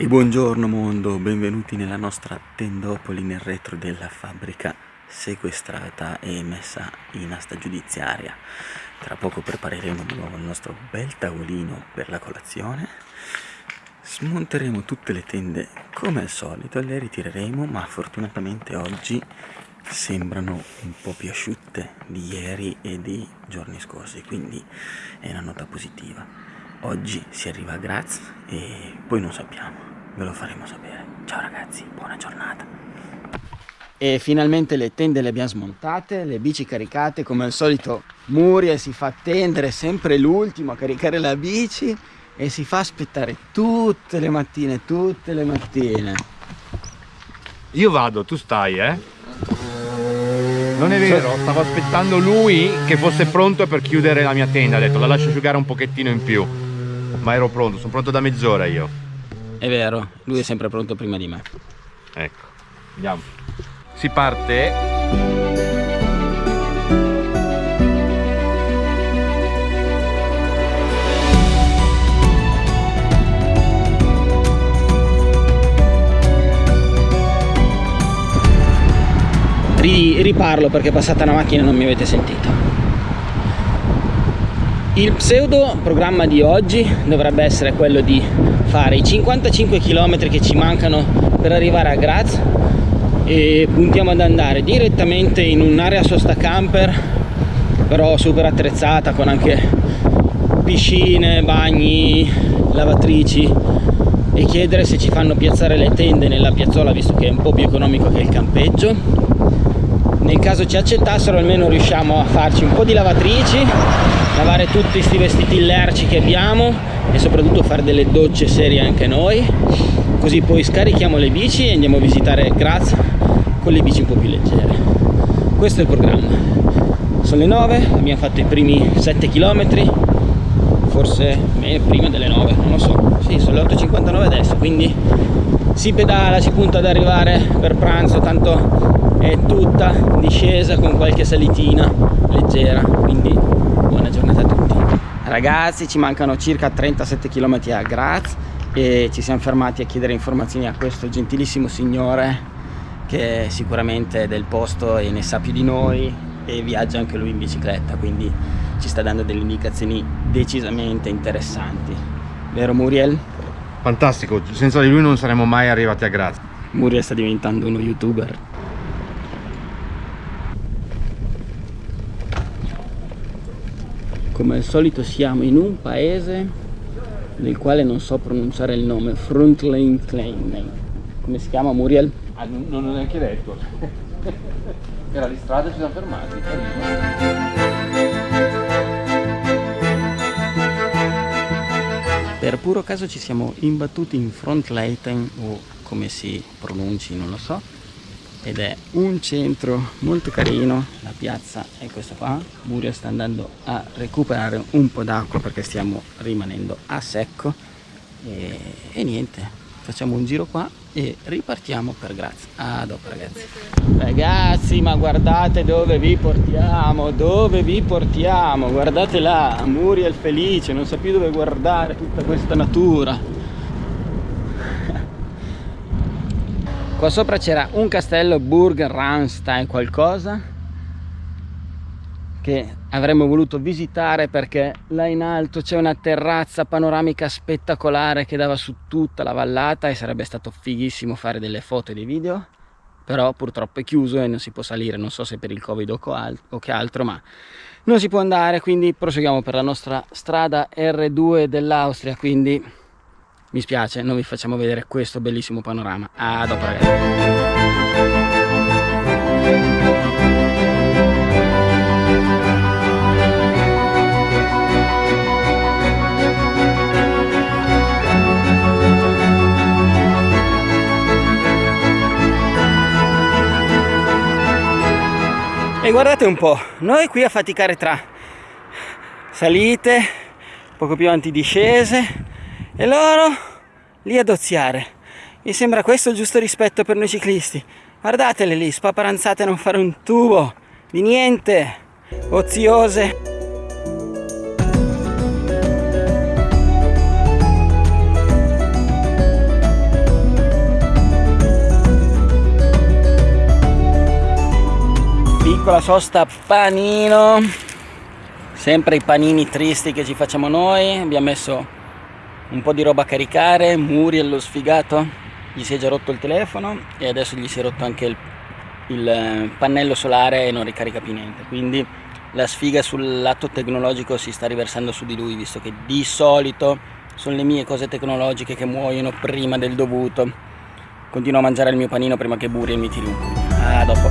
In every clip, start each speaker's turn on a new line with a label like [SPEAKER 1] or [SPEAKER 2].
[SPEAKER 1] E buongiorno mondo, benvenuti nella nostra tendopoli nel retro della fabbrica sequestrata e messa in asta giudiziaria. Tra poco prepareremo di nuovo il nostro bel tavolino per la colazione. Smonteremo tutte le tende come al solito, le ritireremo, ma fortunatamente oggi sembrano un po' più asciutte di ieri e di giorni scorsi, quindi è una nota positiva. Oggi si arriva a Graz e poi non sappiamo ve lo faremo sapere. Ciao ragazzi, buona giornata.
[SPEAKER 2] E finalmente le tende le abbiamo smontate, le bici caricate, come al solito Muriel si fa attendere sempre l'ultimo a caricare la bici e si fa aspettare tutte le mattine, tutte le mattine.
[SPEAKER 3] Io vado, tu stai, eh? Non è vero, stavo aspettando lui che fosse pronto per chiudere la mia tenda, ha detto la lascio asciugare un pochettino in più. Ma ero pronto, sono pronto da mezz'ora io.
[SPEAKER 2] È vero, lui è sempre pronto prima di me.
[SPEAKER 3] Ecco, andiamo. Si parte.
[SPEAKER 2] riparlo perché è passata una macchina e non mi avete sentito. Il pseudo programma di oggi dovrebbe essere quello di fare i 55 km che ci mancano per arrivare a Graz e puntiamo ad andare direttamente in un'area sosta camper però super attrezzata con anche piscine, bagni, lavatrici e chiedere se ci fanno piazzare le tende nella piazzola visto che è un po' più economico che il campeggio nel caso ci accettassero almeno riusciamo a farci un po' di lavatrici lavare tutti questi vestiti lerci che abbiamo e soprattutto fare delle docce serie anche noi. Così poi scarichiamo le bici e andiamo a visitare Graz con le bici un po' più leggere. Questo è il programma. Sono le 9 abbiamo fatto i primi 7 km forse prima delle 9 non lo so. Sì sono le 8.59 adesso quindi si pedala si punta ad arrivare per pranzo tanto è tutta discesa con qualche salitina leggera quindi buona giornata a tutti. Ragazzi ci mancano circa 37 km a Graz e ci siamo fermati a chiedere informazioni a questo gentilissimo signore che sicuramente è del posto e ne sa più di noi e viaggia anche lui in bicicletta quindi ci sta dando delle indicazioni decisamente interessanti. Vero Muriel?
[SPEAKER 3] Fantastico, senza di lui non saremmo mai arrivati a Graz.
[SPEAKER 2] Muriel sta diventando uno youtuber come al solito siamo in un paese del quale non so pronunciare il nome Frontline Klein come si chiama Muriel?
[SPEAKER 3] Ah, non, non ho neanche detto. Era di strada e ci siamo fermati.
[SPEAKER 2] Per puro caso ci siamo imbattuti in Frontleiten o come si pronunci non lo so ed è un centro molto carino. La piazza è questa qua. Murio sta andando a recuperare un po' d'acqua perché stiamo rimanendo a secco. E, e, niente facciamo un giro qua e ripartiamo per Grazia a dopo ragazzi. Ragazzi ma guardate dove vi portiamo dove vi portiamo. Guardate là Muriel felice non sa più dove guardare tutta questa natura qua sopra c'era un castello Burg Ramstein qualcosa che avremmo voluto visitare perché là in alto c'è una terrazza panoramica spettacolare che dava su tutta la vallata e sarebbe stato fighissimo fare delle foto e dei video però purtroppo è chiuso e non si può salire. Non so se per il covid o che altro ma non si può andare quindi proseguiamo per la nostra strada R2 dell'Austria quindi mi spiace non vi facciamo vedere questo bellissimo panorama. A dopo ragazzi. E guardate un po', noi qui a faticare tra salite, poco più avanti discese, e loro lì ad oziare. Mi sembra questo il giusto rispetto per noi ciclisti. Guardatele lì, spaparanzate a non fare un tubo di niente, oziose. Piccola sosta panino, sempre i panini tristi che ci facciamo noi, abbiamo messo un po' di roba a caricare Muriel lo sfigato. Gli si è già rotto il telefono e adesso gli si è rotto anche il, il eh, pannello solare e non ricarica più niente. Quindi la sfiga sul lato tecnologico si sta riversando su di lui visto che di solito sono le mie cose tecnologiche che muoiono prima del dovuto. Continuo a mangiare il mio panino prima che Muriel mi tiri un pugno a dopo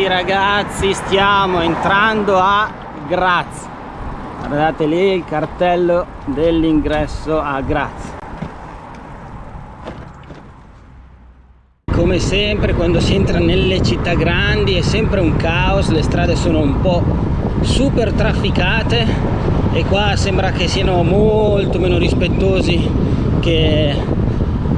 [SPEAKER 2] ragazzi ragazzi stiamo entrando a Graz. Guardate lì il cartello dell'ingresso a Graz. Come sempre quando si entra nelle città grandi è sempre un caos le strade sono un po' super trafficate e qua sembra che siano molto meno rispettosi che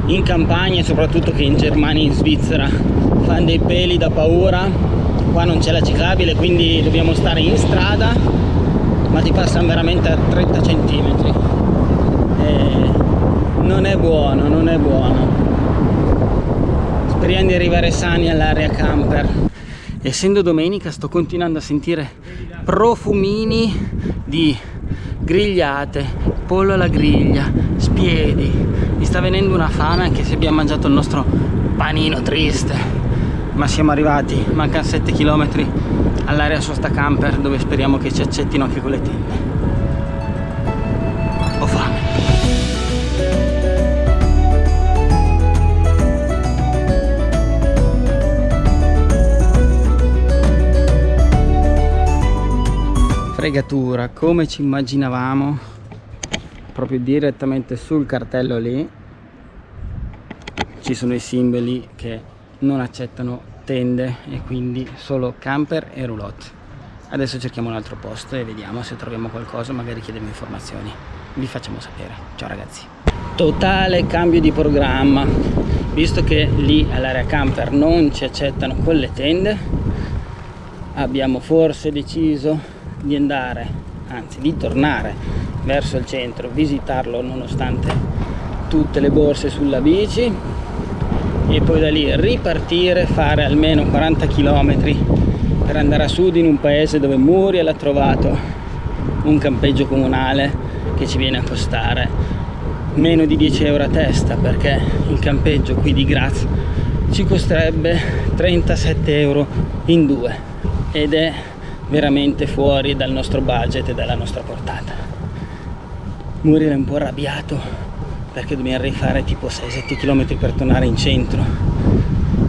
[SPEAKER 2] in campagna e soprattutto che in Germania e in Svizzera. Fanno dei peli da paura qua non c'è la ciclabile quindi dobbiamo stare in strada ma ti passano veramente a 30 cm e non è buono non è buono. Speriamo di arrivare sani all'area camper. Essendo domenica sto continuando a sentire profumini di grigliate pollo alla griglia spiedi. Mi sta venendo una fame anche se abbiamo mangiato il nostro panino triste ma siamo arrivati, mancano 7 km all'area sosta camper dove speriamo che ci accettino anche con le tende. Ho fame. Fregatura, come ci immaginavamo, proprio direttamente sul cartello lì ci sono i simboli che non accettano tende e quindi solo camper e roulotte. Adesso cerchiamo un altro posto e vediamo se troviamo qualcosa magari chiediamo informazioni. Vi facciamo sapere. Ciao ragazzi. Totale cambio di programma. Visto che lì all'area camper non ci accettano con le tende abbiamo forse deciso di andare anzi di tornare verso il centro visitarlo nonostante tutte le borse sulla bici e poi da lì ripartire, fare almeno 40 km per andare a sud in un paese dove Muriel ha trovato un campeggio comunale che ci viene a costare meno di 10 euro a testa perché il campeggio qui di Graz ci costerebbe 37 euro in due ed è veramente fuori dal nostro budget e dalla nostra portata. Muriel è un po' arrabbiato perché dobbiamo rifare tipo 6-7 km per tornare in centro.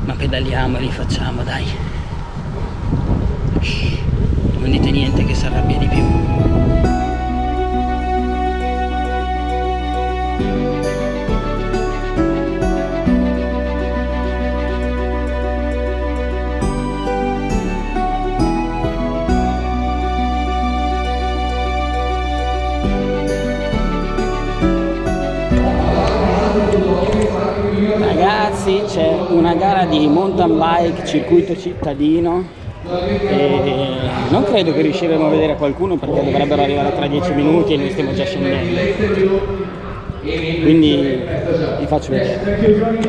[SPEAKER 2] Ma pedaliamo e li facciamo dai. Non dite niente che si arrabbia di più ragazzi c'è una gara di mountain bike circuito cittadino e non credo che riusciremo a vedere qualcuno perché dovrebbero arrivare tra 10 minuti e noi stiamo già scendendo. Quindi vi faccio vedere. 5 minuti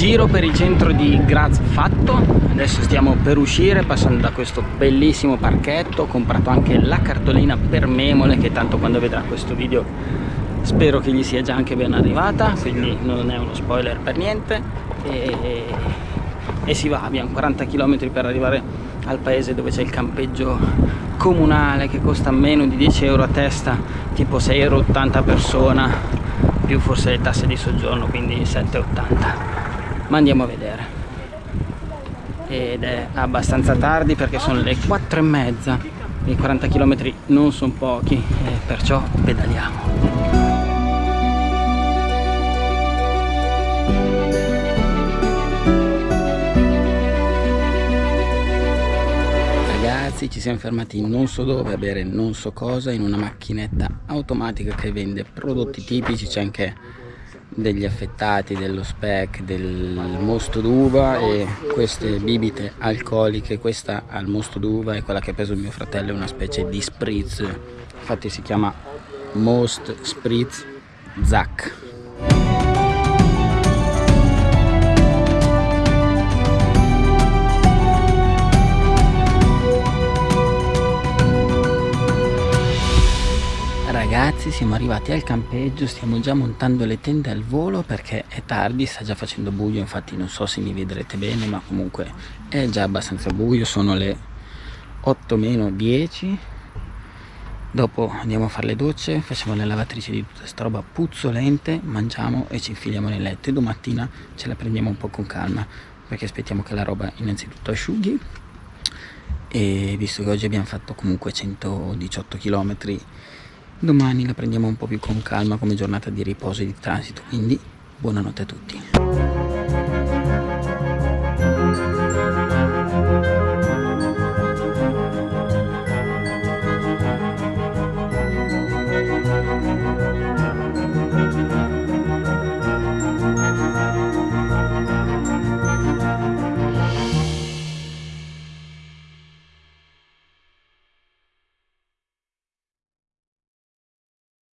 [SPEAKER 2] giro per il centro di Graz fatto. Adesso stiamo per uscire passando da questo bellissimo parchetto ho comprato anche la cartolina per memole che tanto quando vedrà questo video spero che gli sia già anche ben arrivata quindi non è uno spoiler per niente. E, e si va abbiamo 40 km per arrivare al paese dove c'è il campeggio comunale che costa meno di 10 euro a testa tipo 6,80 euro a persona più forse le tasse di soggiorno quindi 7,80 ma andiamo a vedere. Ed è abbastanza tardi perché sono le 4 e mezza. I 40 km non sono pochi e perciò pedaliamo. Ragazzi ci siamo fermati non so dove a bere non so cosa in una macchinetta automatica che vende prodotti tipici c'è anche degli affettati dello speck del mosto d'uva e queste bibite alcoliche. Questa al mosto d'uva è quella che ha preso mio fratello è una specie di spritz infatti si chiama most spritz zac ragazzi siamo arrivati al campeggio stiamo già montando le tende al volo perché è tardi sta già facendo buio infatti non so se mi vedrete bene ma comunque è già abbastanza buio sono le 8 meno 10 dopo andiamo a fare le docce facciamo le lavatrici di tutta sta roba puzzolente mangiamo e ci infiliamo nel letto e domattina ce la prendiamo un po' con calma perché aspettiamo che la roba innanzitutto asciughi. E visto che oggi abbiamo fatto comunque 118 km Domani la prendiamo un po' più con calma come giornata di riposo e di transito, quindi buonanotte a tutti.